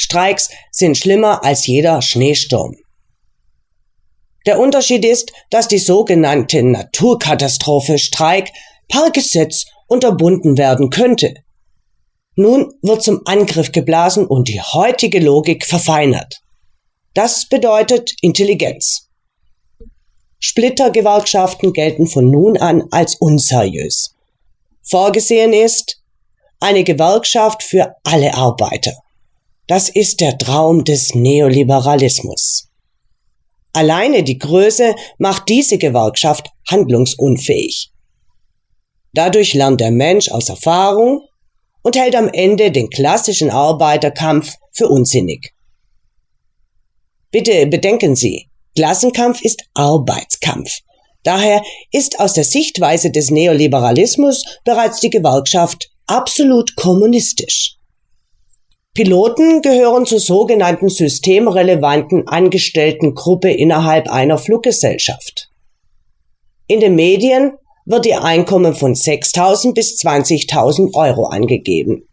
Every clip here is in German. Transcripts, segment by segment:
Streiks sind schlimmer als jeder Schneesturm. Der Unterschied ist, dass die sogenannte Naturkatastrophe Streik per Gesetz unterbunden werden könnte. Nun wird zum Angriff geblasen und die heutige Logik verfeinert. Das bedeutet Intelligenz. Splittergewerkschaften gelten von nun an als unseriös. Vorgesehen ist eine Gewerkschaft für alle Arbeiter. Das ist der Traum des Neoliberalismus. Alleine die Größe macht diese Gewerkschaft handlungsunfähig. Dadurch lernt der Mensch aus Erfahrung und hält am Ende den klassischen Arbeiterkampf für unsinnig. Bitte bedenken Sie, Klassenkampf ist Arbeitskampf. Daher ist aus der Sichtweise des Neoliberalismus bereits die Gewerkschaft absolut kommunistisch. Piloten gehören zur sogenannten systemrelevanten Angestelltengruppe innerhalb einer Fluggesellschaft. In den Medien wird ihr Einkommen von 6.000 bis 20.000 Euro angegeben.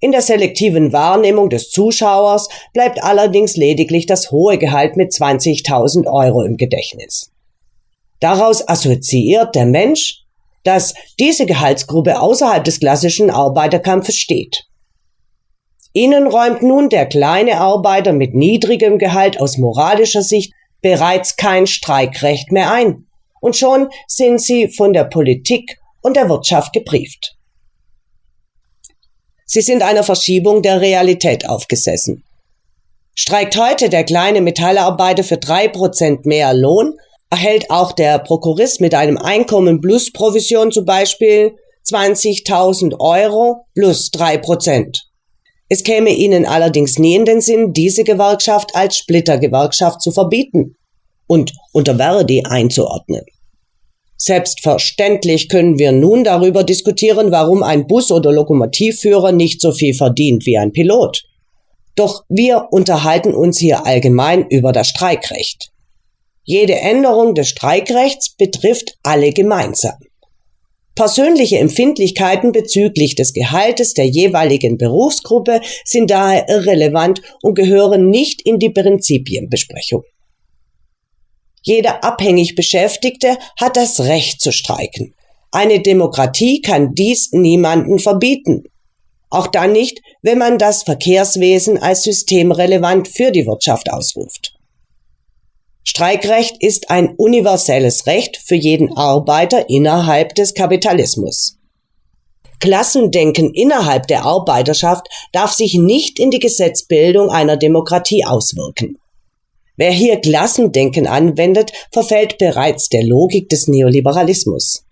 In der selektiven Wahrnehmung des Zuschauers bleibt allerdings lediglich das hohe Gehalt mit 20.000 Euro im Gedächtnis. Daraus assoziiert der Mensch, dass diese Gehaltsgruppe außerhalb des klassischen Arbeiterkampfes steht. Ihnen räumt nun der kleine Arbeiter mit niedrigem Gehalt aus moralischer Sicht bereits kein Streikrecht mehr ein, und schon sind sie von der Politik und der Wirtschaft gebrieft. Sie sind einer Verschiebung der Realität aufgesessen. Streikt heute der kleine Metallarbeiter für drei Prozent mehr Lohn, erhält auch der Prokurist mit einem Einkommen plus Provision zum Beispiel 20.000 Euro plus drei Prozent. Es käme ihnen allerdings nie in den Sinn, diese Gewerkschaft als Splittergewerkschaft zu verbieten und unter Verdi einzuordnen. Selbstverständlich können wir nun darüber diskutieren, warum ein Bus- oder Lokomotivführer nicht so viel verdient wie ein Pilot. Doch wir unterhalten uns hier allgemein über das Streikrecht. Jede Änderung des Streikrechts betrifft alle gemeinsam. Persönliche Empfindlichkeiten bezüglich des Gehaltes der jeweiligen Berufsgruppe sind daher irrelevant und gehören nicht in die Prinzipienbesprechung. Jeder abhängig Beschäftigte hat das Recht zu streiken. Eine Demokratie kann dies niemanden verbieten. Auch dann nicht, wenn man das Verkehrswesen als systemrelevant für die Wirtschaft ausruft. Streikrecht ist ein universelles Recht für jeden Arbeiter innerhalb des Kapitalismus. Klassendenken innerhalb der Arbeiterschaft darf sich nicht in die Gesetzbildung einer Demokratie auswirken. Wer hier Klassendenken anwendet, verfällt bereits der Logik des Neoliberalismus.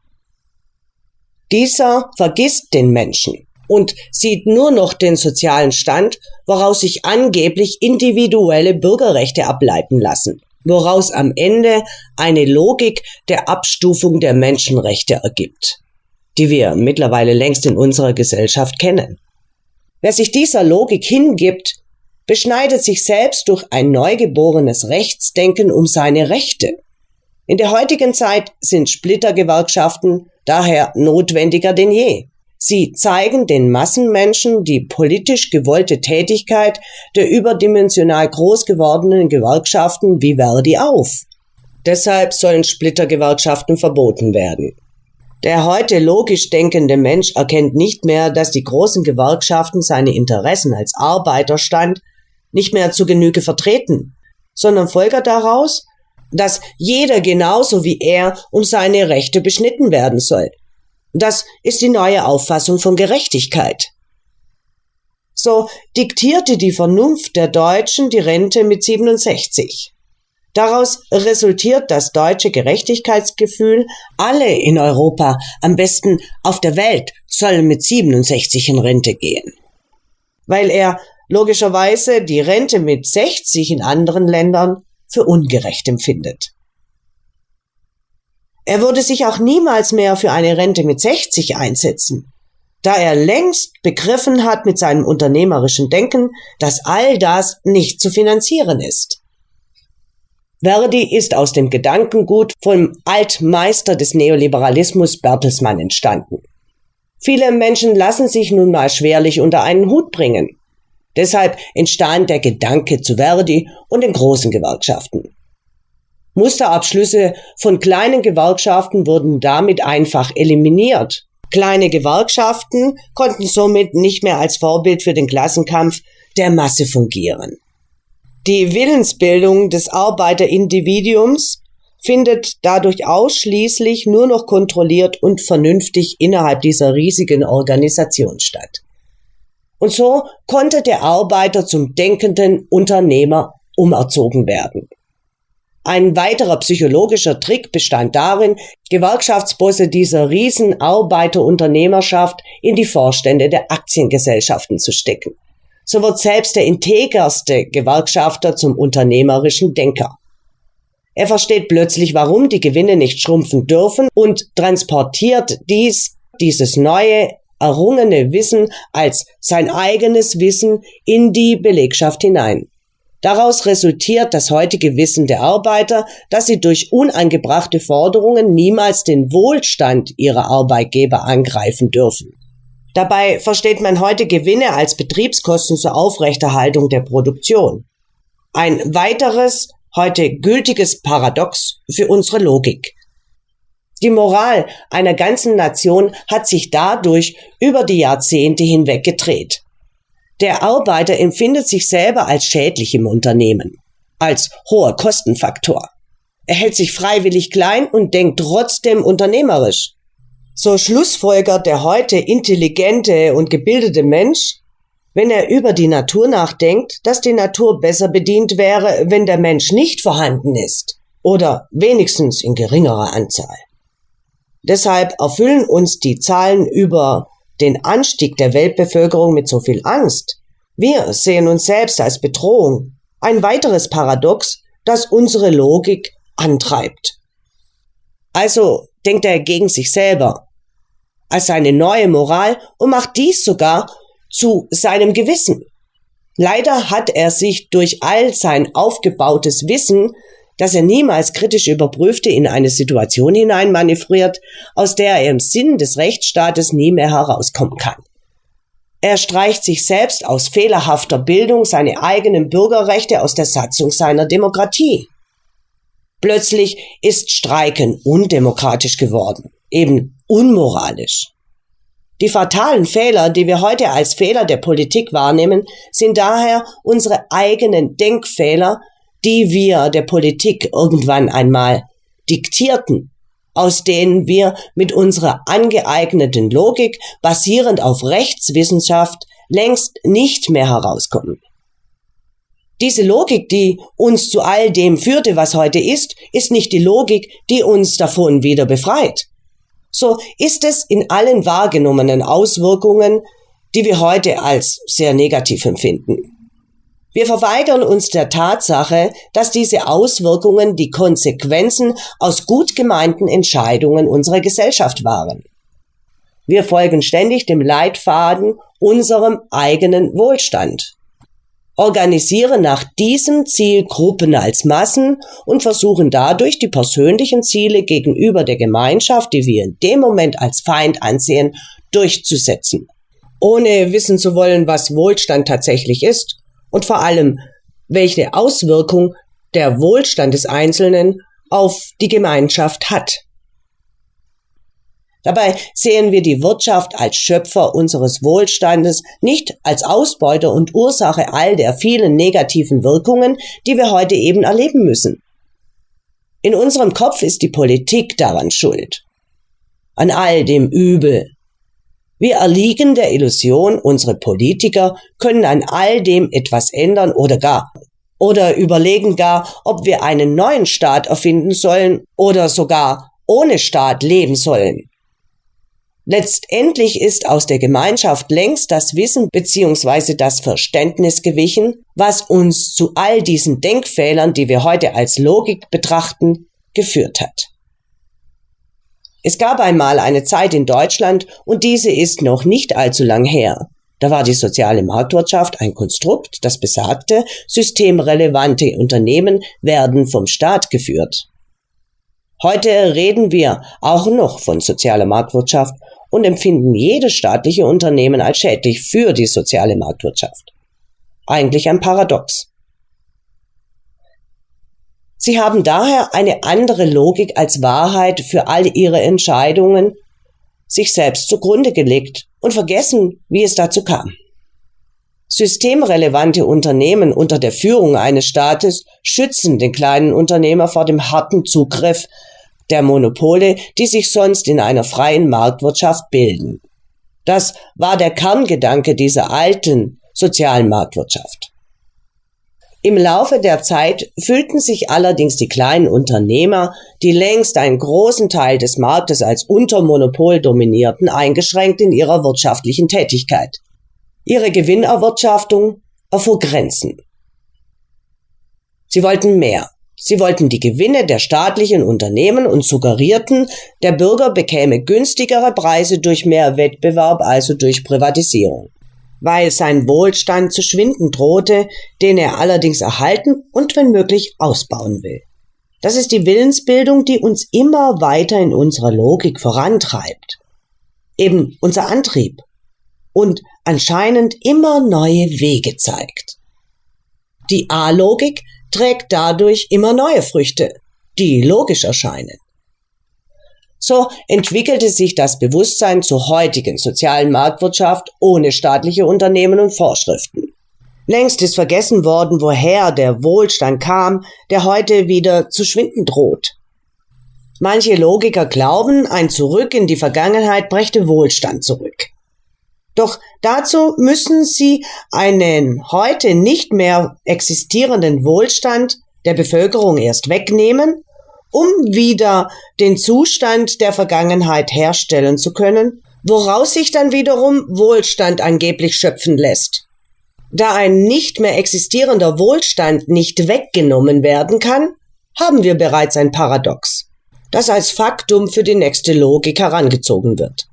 Dieser vergisst den Menschen und sieht nur noch den sozialen Stand, woraus sich angeblich individuelle Bürgerrechte ableiten lassen, woraus am Ende eine Logik der Abstufung der Menschenrechte ergibt, die wir mittlerweile längst in unserer Gesellschaft kennen. Wer sich dieser Logik hingibt, beschneidet sich selbst durch ein neugeborenes Rechtsdenken um seine Rechte. In der heutigen Zeit sind Splittergewerkschaften daher notwendiger denn je. Sie zeigen den Massenmenschen die politisch gewollte Tätigkeit der überdimensional groß gewordenen Gewerkschaften wie Verdi auf. Deshalb sollen Splittergewerkschaften verboten werden. Der heute logisch denkende Mensch erkennt nicht mehr, dass die großen Gewerkschaften seine Interessen als Arbeiterstand nicht mehr zu Genüge vertreten, sondern folgert daraus, dass jeder genauso wie er um seine Rechte beschnitten werden soll. Das ist die neue Auffassung von Gerechtigkeit. So diktierte die Vernunft der Deutschen die Rente mit 67. Daraus resultiert das deutsche Gerechtigkeitsgefühl, alle in Europa, am besten auf der Welt, sollen mit 67 in Rente gehen. Weil er logischerweise die Rente mit 60 in anderen Ländern für ungerecht empfindet. Er würde sich auch niemals mehr für eine Rente mit 60 einsetzen, da er längst begriffen hat mit seinem unternehmerischen Denken, dass all das nicht zu finanzieren ist. Verdi ist aus dem Gedankengut vom Altmeister des Neoliberalismus Bertelsmann entstanden. Viele Menschen lassen sich nun mal schwerlich unter einen Hut bringen. Deshalb entstand der Gedanke zu Verdi und den großen Gewerkschaften. Musterabschlüsse von kleinen Gewerkschaften wurden damit einfach eliminiert. Kleine Gewerkschaften konnten somit nicht mehr als Vorbild für den Klassenkampf der Masse fungieren. Die Willensbildung des Arbeiterindividuums findet dadurch ausschließlich nur noch kontrolliert und vernünftig innerhalb dieser riesigen Organisation statt. Und so konnte der Arbeiter zum denkenden Unternehmer umerzogen werden. Ein weiterer psychologischer Trick bestand darin, Gewerkschaftsbosse dieser Riesenarbeiterunternehmerschaft in die Vorstände der Aktiengesellschaften zu stecken. So wird selbst der integerste Gewerkschafter zum unternehmerischen Denker. Er versteht plötzlich, warum die Gewinne nicht schrumpfen dürfen und transportiert dies, dieses neue, errungene Wissen als sein eigenes Wissen in die Belegschaft hinein. Daraus resultiert das heutige Wissen der Arbeiter, dass sie durch unangebrachte Forderungen niemals den Wohlstand ihrer Arbeitgeber angreifen dürfen. Dabei versteht man heute Gewinne als Betriebskosten zur Aufrechterhaltung der Produktion. Ein weiteres, heute gültiges Paradox für unsere Logik. Die Moral einer ganzen Nation hat sich dadurch über die Jahrzehnte hinweg gedreht. Der Arbeiter empfindet sich selber als schädlich im Unternehmen, als hoher Kostenfaktor. Er hält sich freiwillig klein und denkt trotzdem unternehmerisch. So schlussfolgert der heute intelligente und gebildete Mensch, wenn er über die Natur nachdenkt, dass die Natur besser bedient wäre, wenn der Mensch nicht vorhanden ist oder wenigstens in geringerer Anzahl. Deshalb erfüllen uns die Zahlen über den Anstieg der Weltbevölkerung mit so viel Angst. Wir sehen uns selbst als Bedrohung. Ein weiteres Paradox, das unsere Logik antreibt. Also denkt er gegen sich selber, als seine neue Moral und macht dies sogar zu seinem Gewissen. Leider hat er sich durch all sein aufgebautes Wissen das er niemals kritisch überprüfte, in eine Situation hineinmanövriert, aus der er im Sinn des Rechtsstaates nie mehr herauskommen kann. Er streicht sich selbst aus fehlerhafter Bildung seine eigenen Bürgerrechte aus der Satzung seiner Demokratie. Plötzlich ist Streiken undemokratisch geworden, eben unmoralisch. Die fatalen Fehler, die wir heute als Fehler der Politik wahrnehmen, sind daher unsere eigenen Denkfehler, die wir der Politik irgendwann einmal diktierten, aus denen wir mit unserer angeeigneten Logik basierend auf Rechtswissenschaft längst nicht mehr herauskommen. Diese Logik, die uns zu all dem führte, was heute ist, ist nicht die Logik, die uns davon wieder befreit. So ist es in allen wahrgenommenen Auswirkungen, die wir heute als sehr negativ empfinden. Wir verweigern uns der Tatsache, dass diese Auswirkungen die Konsequenzen aus gut gemeinten Entscheidungen unserer Gesellschaft waren. Wir folgen ständig dem Leitfaden unserem eigenen Wohlstand, organisieren nach diesem Ziel Gruppen als Massen und versuchen dadurch die persönlichen Ziele gegenüber der Gemeinschaft, die wir in dem Moment als Feind ansehen, durchzusetzen. Ohne wissen zu wollen, was Wohlstand tatsächlich ist und vor allem, welche Auswirkung der Wohlstand des Einzelnen auf die Gemeinschaft hat. Dabei sehen wir die Wirtschaft als Schöpfer unseres Wohlstandes, nicht als Ausbeuter und Ursache all der vielen negativen Wirkungen, die wir heute eben erleben müssen. In unserem Kopf ist die Politik daran schuld. An all dem Übel, wir erliegen der Illusion, unsere Politiker können an all dem etwas ändern oder gar oder überlegen gar, ob wir einen neuen Staat erfinden sollen oder sogar ohne Staat leben sollen. Letztendlich ist aus der Gemeinschaft längst das Wissen bzw. das Verständnis gewichen, was uns zu all diesen Denkfehlern, die wir heute als Logik betrachten, geführt hat. Es gab einmal eine Zeit in Deutschland, und diese ist noch nicht allzu lang her. Da war die soziale Marktwirtschaft ein Konstrukt, das besagte, systemrelevante Unternehmen werden vom Staat geführt. Heute reden wir auch noch von sozialer Marktwirtschaft und empfinden jedes staatliche Unternehmen als schädlich für die soziale Marktwirtschaft. eigentlich ein Paradox. Sie haben daher eine andere Logik als Wahrheit für all ihre Entscheidungen sich selbst zugrunde gelegt und vergessen, wie es dazu kam. Systemrelevante Unternehmen unter der Führung eines Staates schützen den kleinen Unternehmer vor dem harten Zugriff der Monopole, die sich sonst in einer freien Marktwirtschaft bilden. Das war der Kerngedanke dieser alten sozialen Marktwirtschaft. Im Laufe der Zeit fühlten sich allerdings die kleinen Unternehmer, die längst einen großen Teil des Marktes als Untermonopol dominierten, eingeschränkt in ihrer wirtschaftlichen Tätigkeit. Ihre Gewinnerwirtschaftung erfuhr Grenzen. Sie wollten mehr. Sie wollten die Gewinne der staatlichen Unternehmen und suggerierten, der Bürger bekäme günstigere Preise durch mehr Wettbewerb, also durch Privatisierung weil sein Wohlstand zu schwinden drohte, den er allerdings erhalten und wenn möglich ausbauen will. Das ist die Willensbildung, die uns immer weiter in unserer Logik vorantreibt. Eben unser Antrieb und anscheinend immer neue Wege zeigt. Die A-Logik trägt dadurch immer neue Früchte, die logisch erscheinen. So entwickelte sich das Bewusstsein zur heutigen sozialen Marktwirtschaft ohne staatliche Unternehmen und Vorschriften. Längst ist vergessen worden, woher der Wohlstand kam, der heute wieder zu schwinden droht. Manche Logiker glauben, ein Zurück in die Vergangenheit brächte Wohlstand zurück. Doch dazu müssen sie einen heute nicht mehr existierenden Wohlstand der Bevölkerung erst wegnehmen um wieder den Zustand der Vergangenheit herstellen zu können, woraus sich dann wiederum Wohlstand angeblich schöpfen lässt. Da ein nicht mehr existierender Wohlstand nicht weggenommen werden kann, haben wir bereits ein Paradox, das als Faktum für die nächste Logik herangezogen wird.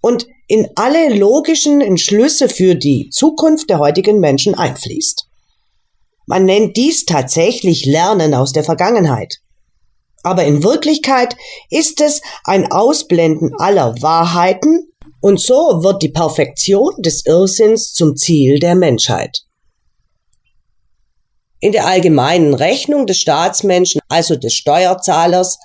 Und in alle logischen Entschlüsse für die Zukunft der heutigen Menschen einfließt. Man nennt dies tatsächlich Lernen aus der Vergangenheit aber in Wirklichkeit ist es ein Ausblenden aller Wahrheiten und so wird die Perfektion des Irrsinns zum Ziel der Menschheit. In der allgemeinen Rechnung des Staatsmenschen, also des Steuerzahlers,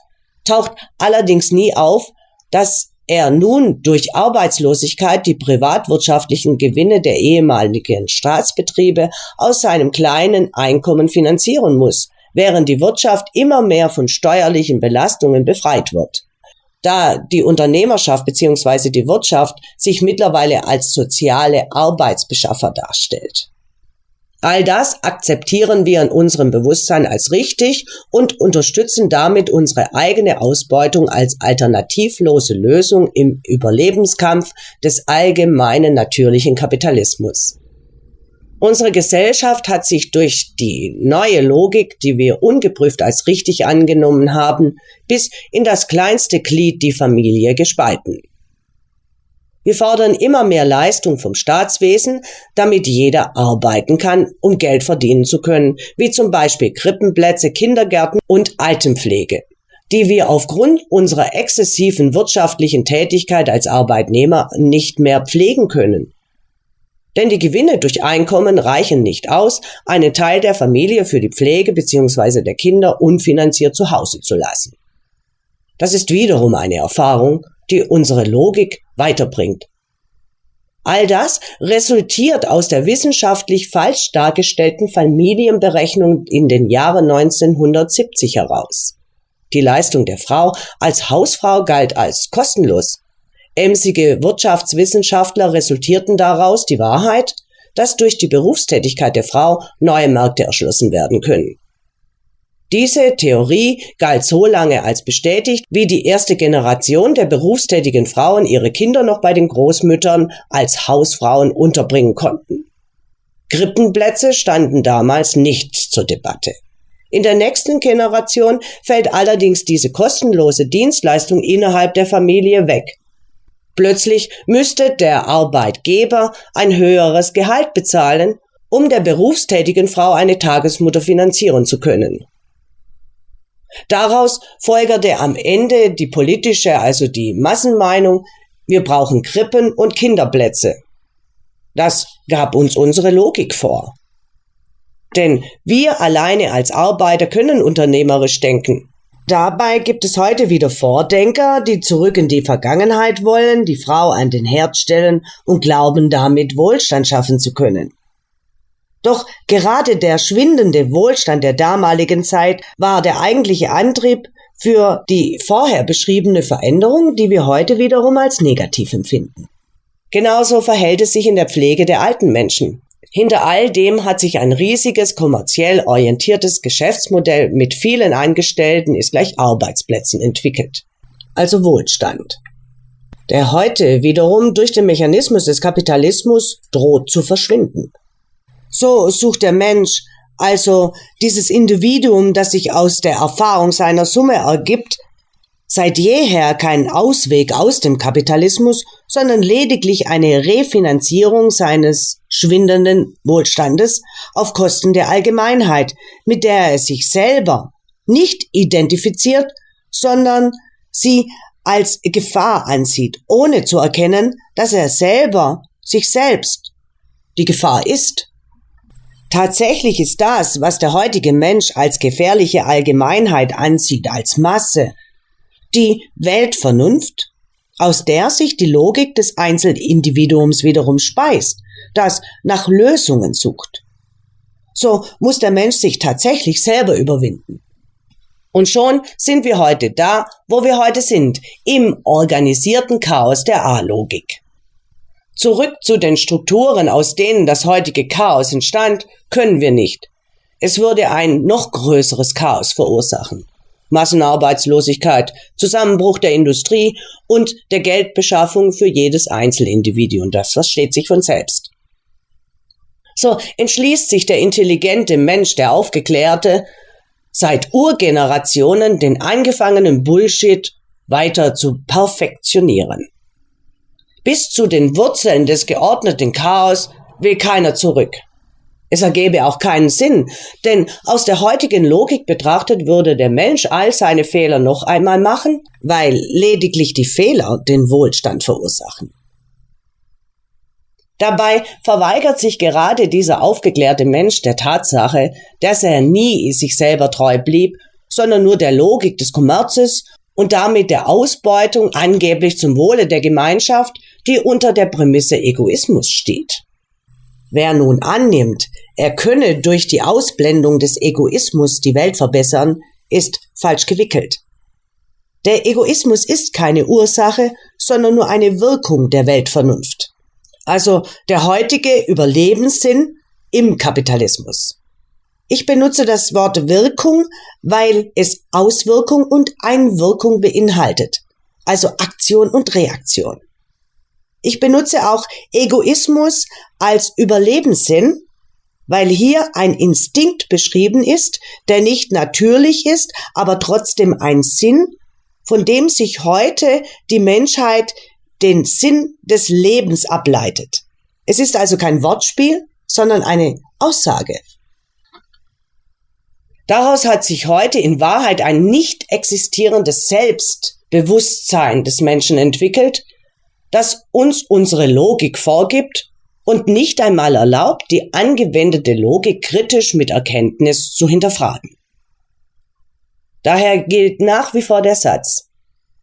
taucht allerdings nie auf, dass er nun durch Arbeitslosigkeit die privatwirtschaftlichen Gewinne der ehemaligen Staatsbetriebe aus seinem kleinen Einkommen finanzieren muss, während die Wirtschaft immer mehr von steuerlichen Belastungen befreit wird. Da die Unternehmerschaft bzw. die Wirtschaft sich mittlerweile als soziale Arbeitsbeschaffer darstellt. All das akzeptieren wir in unserem Bewusstsein als richtig und unterstützen damit unsere eigene Ausbeutung als alternativlose Lösung im Überlebenskampf des allgemeinen natürlichen Kapitalismus. Unsere Gesellschaft hat sich durch die neue Logik, die wir ungeprüft als richtig angenommen haben, bis in das kleinste Glied die Familie gespalten. Wir fordern immer mehr Leistung vom Staatswesen, damit jeder arbeiten kann, um Geld verdienen zu können, wie zum Beispiel Krippenplätze, Kindergärten und Altenpflege, die wir aufgrund unserer exzessiven wirtschaftlichen Tätigkeit als Arbeitnehmer nicht mehr pflegen können. Denn die Gewinne durch Einkommen reichen nicht aus, einen Teil der Familie für die Pflege bzw. der Kinder unfinanziert zu Hause zu lassen. Das ist wiederum eine Erfahrung, die unsere Logik weiterbringt. All das resultiert aus der wissenschaftlich falsch dargestellten Familienberechnung in den Jahren 1970 heraus. Die Leistung der Frau als Hausfrau galt als kostenlos, Emsige Wirtschaftswissenschaftler resultierten daraus die Wahrheit, dass durch die Berufstätigkeit der Frau neue Märkte erschlossen werden können. Diese Theorie galt so lange als bestätigt, wie die erste Generation der berufstätigen Frauen ihre Kinder noch bei den Großmüttern als Hausfrauen unterbringen konnten. Krippenplätze standen damals nicht zur Debatte. In der nächsten Generation fällt allerdings diese kostenlose Dienstleistung innerhalb der Familie weg Plötzlich müsste der Arbeitgeber ein höheres Gehalt bezahlen, um der berufstätigen Frau eine Tagesmutter finanzieren zu können. Daraus folgerte am Ende die politische, also die Massenmeinung, wir brauchen Krippen und Kinderplätze. Das gab uns unsere Logik vor. Denn wir alleine als Arbeiter können unternehmerisch denken. Dabei gibt es heute wieder Vordenker, die zurück in die Vergangenheit wollen, die Frau an den Herd stellen und glauben damit Wohlstand schaffen zu können. Doch gerade der schwindende Wohlstand der damaligen Zeit war der eigentliche Antrieb für die vorher beschriebene Veränderung, die wir heute wiederum als negativ empfinden. Genauso verhält es sich in der Pflege der alten Menschen. Hinter all dem hat sich ein riesiges kommerziell orientiertes Geschäftsmodell mit vielen Angestellten ist gleich Arbeitsplätzen entwickelt. Also Wohlstand. Der heute wiederum durch den Mechanismus des Kapitalismus droht zu verschwinden. So sucht der Mensch also dieses Individuum, das sich aus der Erfahrung seiner Summe ergibt, seit jeher keinen Ausweg aus dem Kapitalismus, sondern lediglich eine Refinanzierung seines schwindenden Wohlstandes auf Kosten der Allgemeinheit, mit der er sich selber nicht identifiziert, sondern sie als Gefahr ansieht, ohne zu erkennen, dass er selber sich selbst die Gefahr ist. Tatsächlich ist das, was der heutige Mensch als gefährliche Allgemeinheit ansieht, als Masse, die Weltvernunft, aus der sich die Logik des Einzelindividuums wiederum speist, das nach Lösungen sucht. So muss der Mensch sich tatsächlich selber überwinden. Und schon sind wir heute da, wo wir heute sind, im organisierten Chaos der A-Logik. Zurück zu den Strukturen, aus denen das heutige Chaos entstand, können wir nicht. Es würde ein noch größeres Chaos verursachen. Massenarbeitslosigkeit, Zusammenbruch der Industrie und der Geldbeschaffung für jedes Einzelindividuum. Das versteht sich von selbst. So entschließt sich der intelligente Mensch, der Aufgeklärte, seit Urgenerationen den angefangenen Bullshit weiter zu perfektionieren. Bis zu den Wurzeln des geordneten Chaos will keiner zurück. Es ergebe auch keinen Sinn, denn aus der heutigen Logik betrachtet würde der Mensch all seine Fehler noch einmal machen, weil lediglich die Fehler den Wohlstand verursachen. Dabei verweigert sich gerade dieser aufgeklärte Mensch der Tatsache, dass er nie sich selber treu blieb, sondern nur der Logik des Kommerzes und damit der Ausbeutung angeblich zum Wohle der Gemeinschaft die unter der Prämisse Egoismus steht. Wer nun annimmt, er könne durch die Ausblendung des Egoismus die Welt verbessern, ist falsch gewickelt. Der Egoismus ist keine Ursache, sondern nur eine Wirkung der Weltvernunft. Also der heutige Überlebenssinn im Kapitalismus. Ich benutze das Wort Wirkung, weil es Auswirkung und Einwirkung beinhaltet, also Aktion und Reaktion. Ich benutze auch Egoismus als Überlebenssinn, weil hier ein Instinkt beschrieben ist, der nicht natürlich ist, aber trotzdem ein Sinn, von dem sich heute die Menschheit den Sinn des Lebens ableitet. Es ist also kein Wortspiel, sondern eine Aussage. Daraus hat sich heute in Wahrheit ein nicht existierendes Selbstbewusstsein des Menschen entwickelt, das uns unsere Logik vorgibt und nicht einmal erlaubt, die angewendete Logik kritisch mit Erkenntnis zu hinterfragen. Daher gilt nach wie vor der Satz,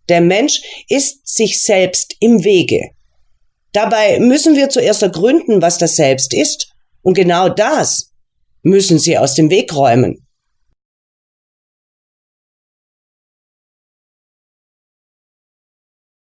der Mensch ist sich selbst im Wege. Dabei müssen wir zuerst ergründen, was das Selbst ist, und genau das müssen Sie aus dem Weg räumen.